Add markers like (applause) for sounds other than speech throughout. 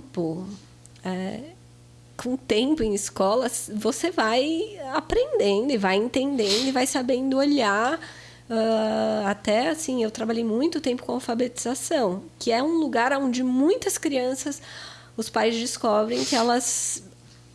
tempo, é, com o tempo em escolas, você vai aprendendo e vai entendendo e vai sabendo olhar. Uh, até assim, eu trabalhei muito tempo com alfabetização, que é um lugar onde muitas crianças, os pais descobrem que elas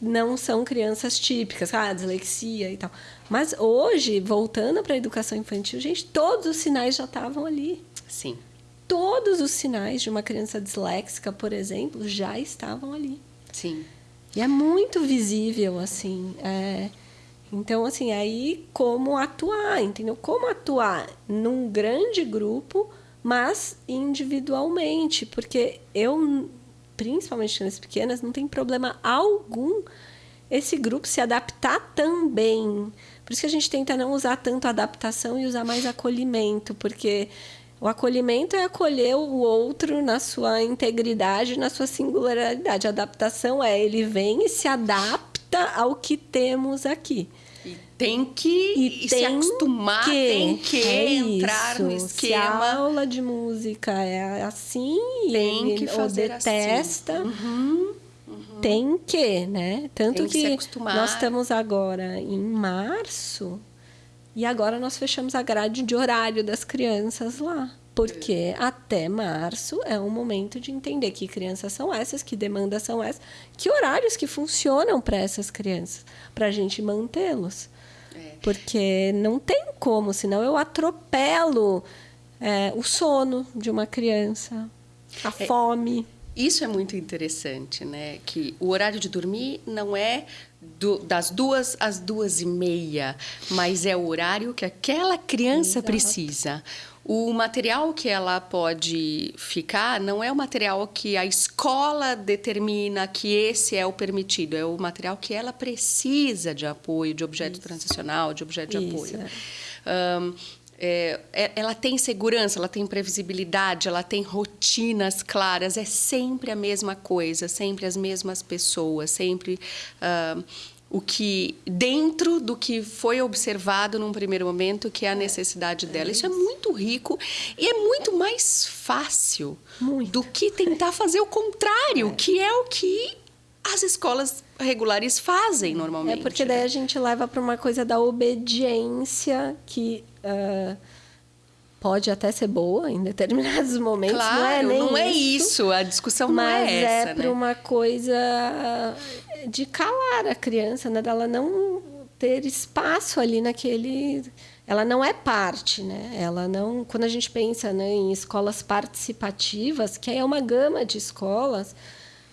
não são crianças típicas, ah, dislexia e tal. Mas hoje, voltando para a educação infantil, gente, todos os sinais já estavam ali. Sim. Todos os sinais de uma criança disléxica, por exemplo, já estavam ali. Sim. E é muito visível, assim. É... Então, assim, aí como atuar, entendeu? Como atuar num grande grupo, mas individualmente. Porque eu, principalmente nas pequenas, não tem problema algum esse grupo se adaptar também. Por isso que a gente tenta não usar tanto adaptação e usar mais acolhimento, porque o acolhimento é acolher o outro na sua integridade, na sua singularidade. A adaptação é ele vem e se adapta ao que temos aqui. E tem que e se acostumar, que, tem que é entrar isso. no esquema. Se a aula de música é assim, tem que fazer ou detesta. Assim. Uhum. Uhum. Tem que, né? Tanto que, que nós estamos agora em março e agora nós fechamos a grade de horário das crianças lá. Porque até março é um momento de entender que crianças são essas, que demandas são essas, que horários que funcionam para essas crianças, para a gente mantê-los. É. Porque não tem como, senão eu atropelo é, o sono de uma criança, a é. fome. Isso é muito interessante, né? Que o horário de dormir não é do, das duas às duas e meia, mas é o horário que aquela criança Exato. precisa. O material que ela pode ficar não é o material que a escola determina que esse é o permitido, é o material que ela precisa de apoio, de objeto Isso. transicional, de objeto de Isso, apoio. É. Um, é, é, ela tem segurança, ela tem previsibilidade, ela tem rotinas claras, é sempre a mesma coisa, sempre as mesmas pessoas, sempre uh, o que dentro do que foi observado num primeiro momento, que é a necessidade dela. Isso é muito rico e é muito mais fácil muito. do que tentar fazer o contrário, é. que é o que as escolas regulares fazem normalmente. É porque daí a gente leva para uma coisa da obediência que uh, pode até ser boa em determinados (laughs) momentos. Claro, não é, nem não é isso. A discussão não é essa. Mas é para né? uma coisa de calar a criança, né? Dela não ter espaço ali naquele ela não é parte, né? Ela não, quando a gente pensa né, em escolas participativas, que é uma gama de escolas,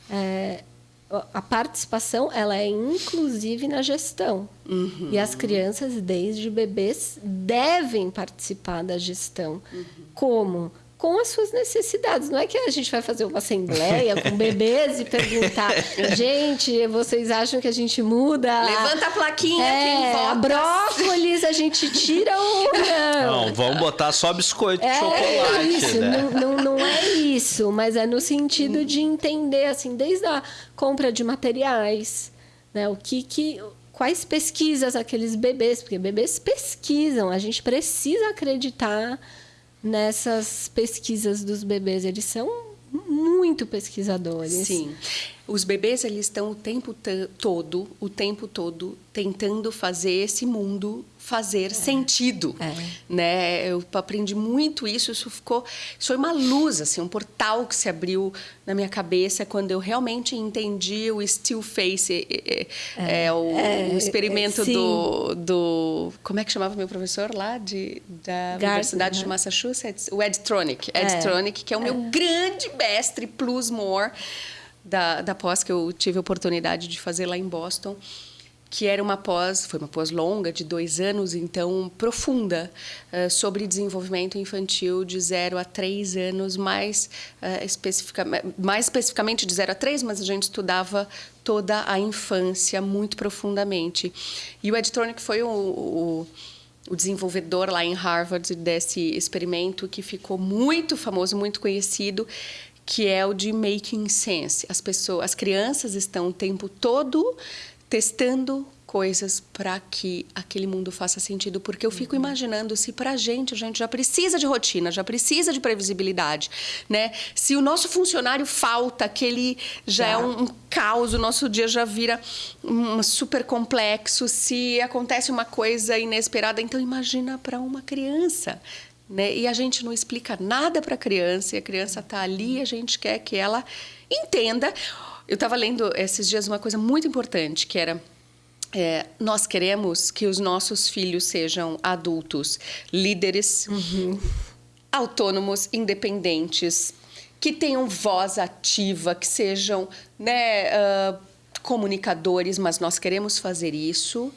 é, a participação ela é inclusive na gestão. Uhum. E as crianças, desde bebês, devem participar da gestão. Uhum. Como? Com as suas necessidades. Não é que a gente vai fazer uma assembleia com (laughs) bebês e perguntar, gente, vocês acham que a gente muda? Levanta a plaquinha, é, quem vota? A brócolis a gente tira ou não? Não, vamos botar só biscoito de é, chocolate. Isso, né? não, não, não é isso, mas é no sentido de entender, assim, desde a compra de materiais, né? O que que quais pesquisas aqueles bebês, porque bebês pesquisam, a gente precisa acreditar nessas pesquisas dos bebês. Eles são muito pesquisadores. Sim. Os bebês eles estão o tempo todo, o tempo todo tentando fazer esse mundo fazer é. sentido, é. né? Eu aprendi muito isso, isso ficou, isso foi uma luz assim, um portal que se abriu na minha cabeça quando eu realmente entendi o still face, é, é, é o, é, o, experimento do, do, como é que chamava meu professor lá de da Universidade de né? Massachusetts, o Ed Tronick, Ed é. Tronick, que é o meu grande mestre plus more da, da pós que eu tive a oportunidade de fazer lá em Boston que era uma pós, foi uma pós longa, de dois anos, então profunda, uh, sobre desenvolvimento infantil de 0 a 3 anos, mais, uh, especifica, mais especificamente de 0 a 3, mas a gente estudava toda a infância muito profundamente. E o Editronic foi o, o o desenvolvedor lá em Harvard desse experimento que ficou muito famoso, muito conhecido, que é o de making sense. As pessoas, as crianças estão o tempo todo testando coisas para que aquele mundo faça sentido, porque eu fico uhum. imaginando se para a gente a gente já precisa de rotina, já precisa de previsibilidade, né? Se o nosso funcionário falta, que ele já, é um, um caos, o nosso dia já vira um super complexo, se acontece uma coisa inesperada, então imagina para uma criança. Né? E a gente não explica nada para a criança, e a criança está ali, a gente quer que ela entenda. Eu estava lendo esses dias uma coisa muito importante, que era é, nós queremos que os nossos filhos sejam adultos, líderes, uhum. autônomos, independentes, que tenham voz ativa, que sejam né, uh, comunicadores, mas nós queremos fazer isso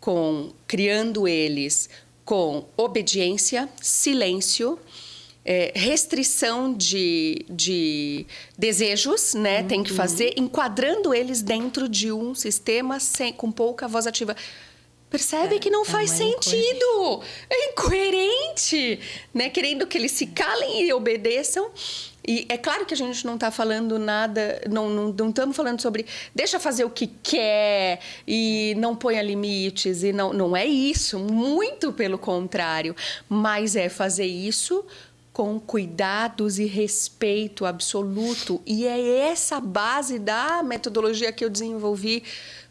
com criando eles com obediência, silêncio é, restrição de, de desejos, né? Uhum. Tem que fazer, enquadrando eles dentro de um sistema sem, com pouca voz ativa. Percebe é, que não é faz sentido. É incoerente, né? Querendo que eles se calem e obedeçam. E é claro que a gente não está falando nada, não, não, não estamos falando sobre deixa fazer o que quer e não ponha limites, e não, não é isso, muito pelo contrário. Mas é fazer isso com cuidados e respeito absoluto. E é essa base da metodologia que eu desenvolvi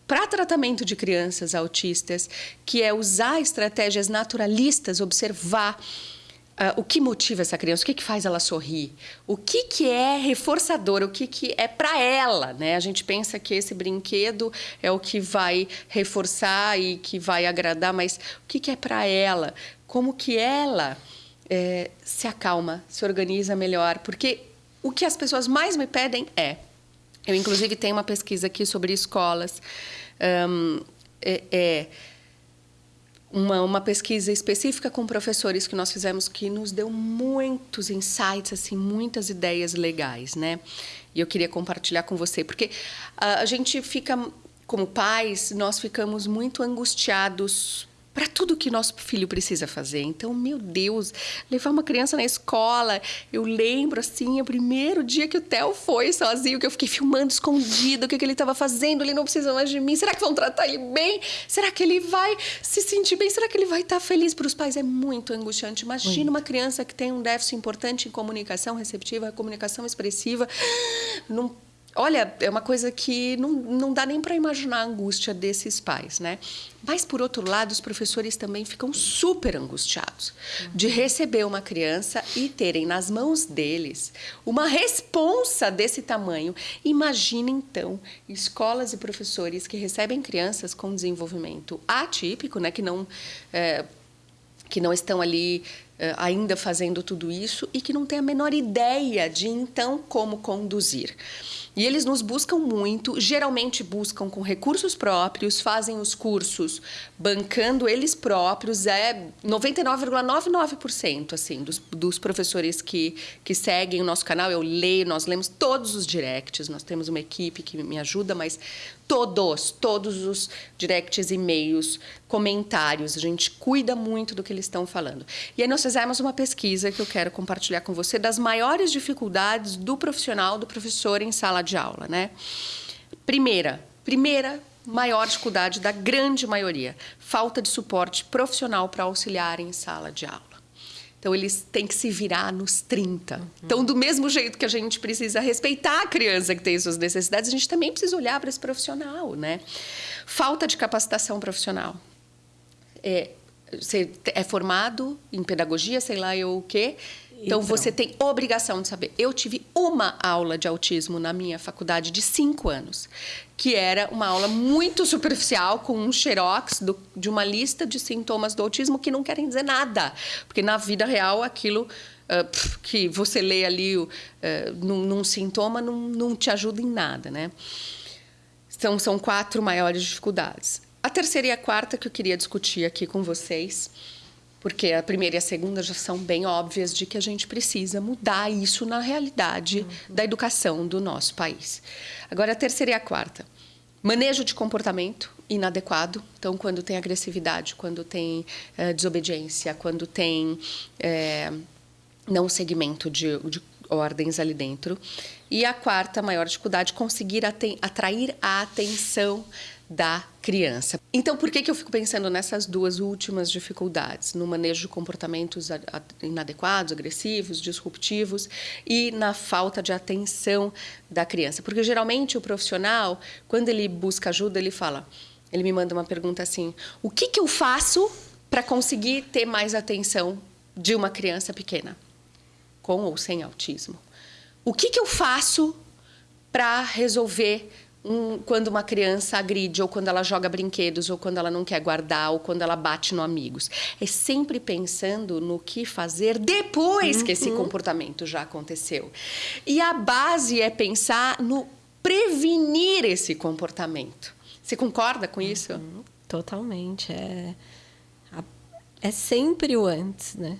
para tratamento de crianças autistas, que é usar estratégias naturalistas, observar uh, o que motiva essa criança, o que, que faz ela sorrir, o que, que é reforçador, o que, que é para ela. Né? A gente pensa que esse brinquedo é o que vai reforçar e que vai agradar, mas o que, que é para ela? Como que ela é, se acalma, se organiza melhor. Porque o que as pessoas mais me pedem é. Eu, inclusive, tenho uma pesquisa aqui sobre escolas. Um, é, é uma, uma pesquisa específica com professores que nós fizemos que nos deu muitos insights, assim, muitas ideias legais, né? E eu queria compartilhar com você, porque a, a gente fica, como pais, nós ficamos muito angustiados para tudo que nosso filho precisa fazer. Então, meu Deus, levar uma criança na escola, eu lembro assim, o primeiro dia que o Theo foi sozinho, que eu fiquei filmando escondido, o que, que ele estava fazendo, ele não precisa mais de mim. Será que vão tratar ele bem? Será que ele vai se sentir bem? Será que ele vai estar feliz para os pais? É muito angustiante. Imagina uma criança que tem um déficit importante em comunicação receptiva, comunicação expressiva, não Olha, é uma coisa que não, não dá nem para imaginar a angústia desses pais, né? Mas, por outro lado, os professores também ficam super angustiados de receber uma criança e terem nas mãos deles uma responsa desse tamanho. Imagine, então, escolas e professores que recebem crianças com desenvolvimento atípico, né? Que não... É, que não estão ali ainda fazendo tudo isso e que não têm a menor ideia de então como conduzir. E eles nos buscam muito, geralmente buscam com recursos próprios, fazem os cursos bancando eles próprios, é 99,99% assim, dos, dos professores que, que seguem o nosso canal, eu leio, nós lemos todos os directs, nós temos uma equipe que me ajuda, mas todos, todos os directs, e-mails, comentários, a gente cuida muito do que eles estão falando. E aí nós fizemos uma pesquisa que eu quero compartilhar com você das maiores dificuldades do profissional, do professor em sala de aula, né? Primeira, primeira maior dificuldade da grande maioria, falta de suporte profissional para auxiliar em sala de aula. Então, eles têm que se virar nos 30. Uhum. Então, do mesmo jeito que a gente precisa respeitar a criança que tem suas necessidades, a gente também precisa olhar para esse profissional, né? Falta de capacitação profissional. É, você é formado em pedagogia, sei lá eu o quê, então, você tem obrigação de saber. Eu tive uma aula de autismo na minha faculdade de cinco anos, que era uma aula muito superficial, com um xerox do, de uma lista de sintomas do autismo que não querem dizer nada. Porque na vida real, aquilo uh, que você lê ali uh, num, num, sintoma não, não te ajuda em nada, né? Então, são quatro maiores dificuldades. A terceira e a quarta que eu queria discutir aqui com vocês porque a primeira e a segunda já são bem óbvias de que a gente precisa mudar isso na realidade uhum. da educação do nosso país. Agora, a terceira e a quarta. Manejo de comportamento inadequado. Então, quando tem agressividade, quando tem é, desobediência, quando tem é, não segmento de, de ordens ali dentro. E a quarta maior dificuldade, conseguir atrair a atenção da criança. Então, por que, que eu fico pensando nessas duas últimas dificuldades? No manejo de comportamentos inadequados, agressivos, disruptivos e na falta de atenção da criança. Porque geralmente o profissional, quando ele busca ajuda, ele fala, ele me manda uma pergunta assim: o que, que eu faço para conseguir ter mais atenção de uma criança pequena, com ou sem autismo? O que, que eu faço para resolver um, quando uma criança agride, ou quando ela joga brinquedos, ou quando ela não quer guardar, ou quando ela bate no amigos. É sempre pensando no que fazer depois uhum. que esse uhum. comportamento já aconteceu. E a base é pensar no prevenir esse comportamento. Você concorda com isso? Uhum. Totalmente. É, é sempre o antes, né?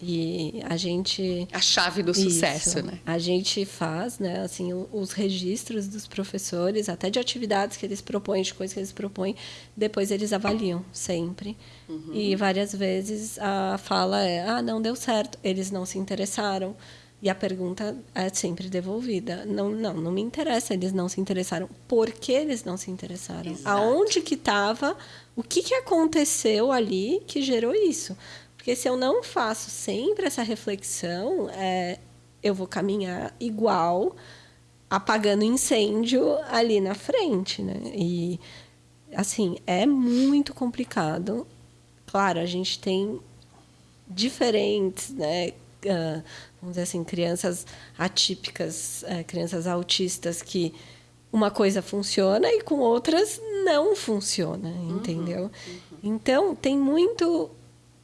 E a gente a chave do sucesso, isso, né? A gente faz, né, assim, os registros dos professores, até de atividades que eles propõem, de coisas que eles propõem, depois eles avaliam sempre. Uhum. E várias vezes a fala é: "Ah, não deu certo, eles não se interessaram". E a pergunta é sempre devolvida. Não, não, não me interessa, eles não se interessaram. Por que eles não se interessaram? Exato. Aonde que estava? O que, que aconteceu ali que gerou isso? Porque se eu não faço sempre essa reflexão, é, eu vou caminhar igual, apagando incêndio ali na frente, né? E, assim, é muito complicado. Claro, a gente tem diferentes, né? Uh, vamos dizer assim, crianças atípicas, uh, crianças autistas que uma coisa funciona e com outras não funciona, uhum, entendeu? Uhum. Então, tem muito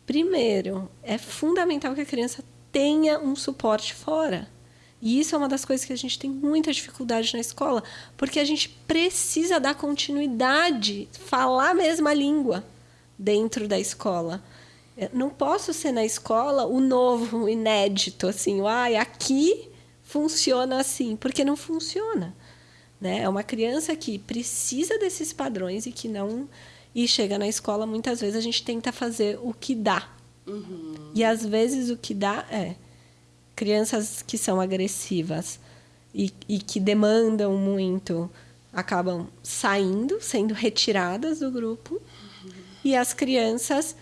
Primeiro, é fundamental que a criança tenha um suporte fora. E isso é uma das coisas que a gente tem muita dificuldade na escola, porque a gente precisa dar continuidade, falar a mesma língua dentro da escola. Eu não posso ser na escola o novo, o inédito, assim, ai, aqui funciona assim, porque não funciona. Né? É uma criança que precisa desses padrões e que não e chega na escola, muitas vezes a gente tenta fazer o que dá. Uhum. E às vezes o que dá é crianças que são agressivas e, e que demandam muito acabam saindo, sendo retiradas do grupo. Uhum. E as crianças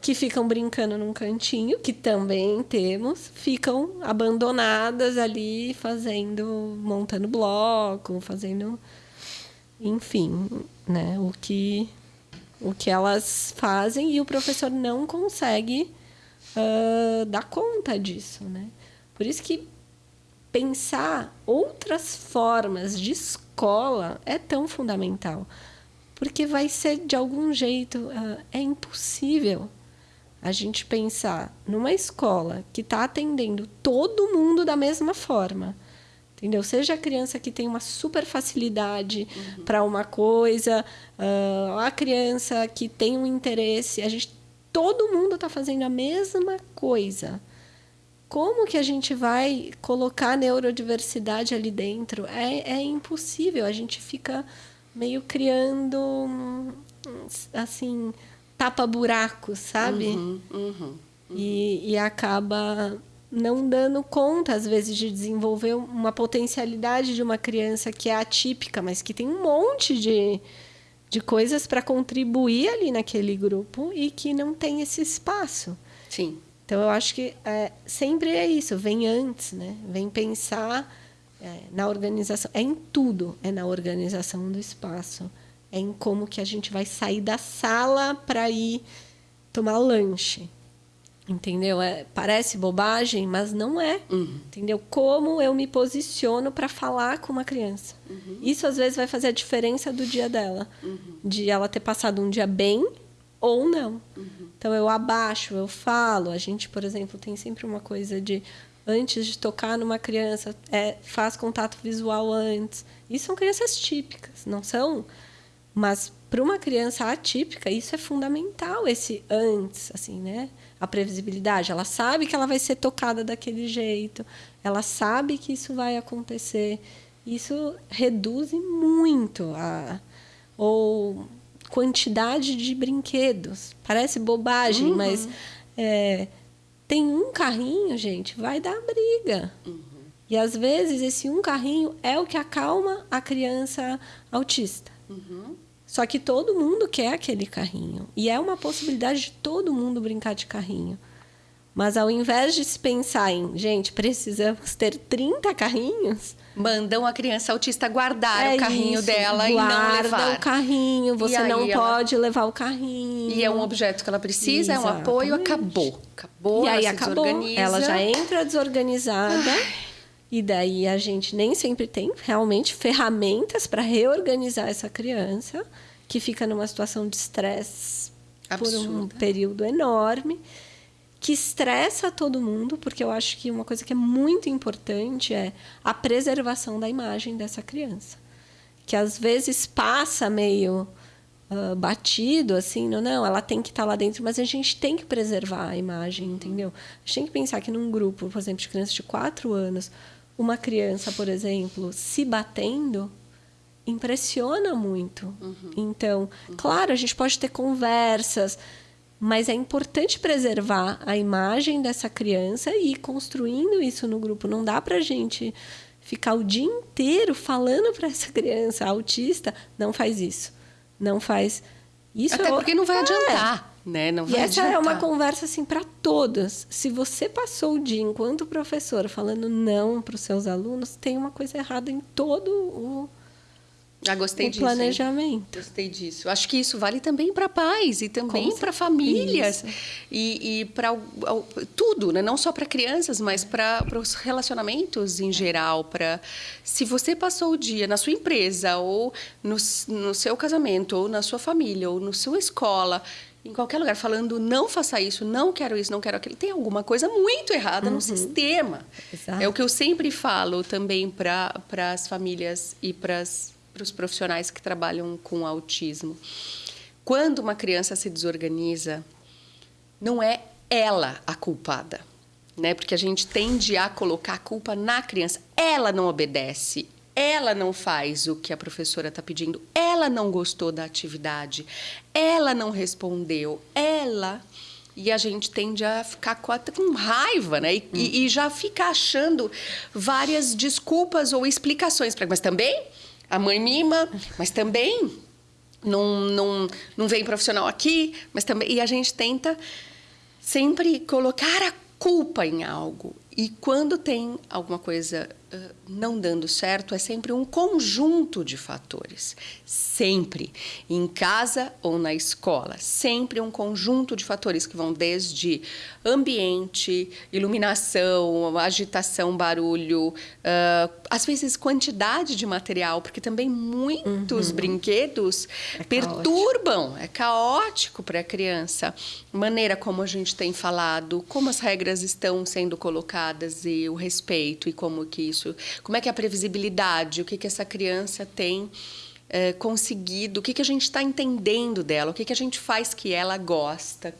que ficam brincando num cantinho, que também temos, ficam abandonadas ali fazendo, montando bloco, fazendo, enfim, né, o que o que elas fazem e o professor não consegue uh, dar conta disso, né? Por isso que pensar outras formas de escola é tão fundamental, porque vai ser de algum jeito uh, é impossível a gente pensar numa escola que está atendendo todo mundo da mesma forma entendeu? Seja a criança que tem uma super facilidade uhum. para uma coisa, uh, a criança que tem um interesse, a gente, todo mundo está fazendo a mesma coisa. Como que a gente vai colocar neurodiversidade ali dentro? É, é impossível. A gente fica meio criando, assim, tapa-buracos, sabe? Uhum, uhum, uhum. E, e acaba não dando conta, às vezes, de desenvolver uma potencialidade de uma criança que é atípica, mas que tem um monte de, de coisas para contribuir ali naquele grupo e que não tem esse espaço. Sim. Então, eu acho que é, sempre é isso, vem antes, né? Vem pensar é, na organização. É em tudo, é na organização do espaço. É em como que a gente vai sair da sala para ir tomar lanche Entendeu? É, parece bobagem, mas não é. Uhum. Entendeu? Como eu me posiciono para falar com uma criança. Uhum. Isso às vezes vai fazer a diferença do dia dela. Uhum. De ela ter passado um dia bem ou não. Uhum. Então eu abaixo, eu falo. A gente, por exemplo, tem sempre uma coisa de antes de tocar numa criança, é, faz contato visual antes. Isso são crianças típicas, não são? Mas para uma criança atípica, isso é fundamental, esse antes, assim, né? a previsibilidade. Ela sabe que ela vai ser tocada daquele jeito, ela sabe que isso vai acontecer. Isso reduz muito a ou quantidade de brinquedos. Parece bobagem, uhum. mas é, tem um carrinho, gente, vai dar briga. Uhum. E às vezes esse um carrinho é o que acalma a criança autista. Uhum. Só que todo mundo quer aquele carrinho. E é uma possibilidade de todo mundo brincar de carrinho. Mas ao invés de se pensar em, gente, precisamos ter 30 carrinhos. Mandam a criança autista guardar é o carrinho isso, dela e não levar. o carrinho, você não ela... pode levar o carrinho. E é um objeto que ela precisa, Exatamente. é um apoio, acabou. Acabou, e aí acabou. Ela já entra desorganizada. Ai. E daí a gente nem sempre tem realmente ferramentas para reorganizar essa criança que fica numa situação de estresse por um período enorme, que estressa todo mundo, porque eu acho que uma coisa que é muito importante é a preservação da imagem dessa criança. Que às vezes passa meio uh, batido, assim, não, não, ela tem que estar tá lá dentro, mas a gente tem que preservar a imagem, entendeu? A gente tem que pensar que num grupo, por exemplo, de crianças de 4 anos, uma criança, por exemplo, se batendo, impressiona muito. Uhum. Então, uhum. claro, a gente pode ter conversas, mas é importante preservar a imagem dessa criança e ir construindo isso no grupo. Não dá para a gente ficar o dia inteiro falando para essa criança autista, não faz isso, não faz isso. Até porque não vai é. adiantar né? Não e essa é uma conversa assim para todas. Se você passou o dia enquanto professora falando não para os seus alunos, tem uma coisa errada em todo o ah, gostei o disso, planejamento. Hein? Gostei disso. Acho que isso vale também para pais e também para famílias e, e para tudo, né? não só para crianças, mas para os relacionamentos em geral. Para se você passou o dia na sua empresa ou no, no seu casamento ou na sua família ou na sua escola em qualquer lugar falando não faça isso, não quero isso, não quero aquilo, tem alguma coisa muito errada uhum. no sistema. Exato. É o que eu sempre falo também para as famílias e para os profissionais que trabalham com autismo. Quando uma criança se desorganiza, não é ela a culpada, né? Porque a gente tende a colocar a culpa na criança. Ela não obedece, ela não faz o que a professora está pedindo, ela não gostou da atividade, ela não respondeu, ela. E a gente tende a ficar com raiva, né? E, hum. e já fica achando várias desculpas ou explicações. para Mas também a mãe mima, mas também não, não, não vem profissional aqui, mas também. E a gente tenta sempre colocar a culpa em algo. E quando tem alguma coisa não dando certo é sempre um conjunto de fatores. Sempre. Em casa ou na escola. Sempre um conjunto de fatores que vão desde ambiente, iluminação, agitação, barulho, uh, às vezes quantidade de material, porque também muitos uhum. brinquedos é perturbam, caótico. é caótico para a criança. Maneira como a gente tem falado, como as regras estão sendo colocadas e o respeito e como que isso? Como é que é a previsibilidade? O que, que essa criança tem é, conseguido? O que, que a gente está entendendo dela? O que, que a gente faz que ela gosta?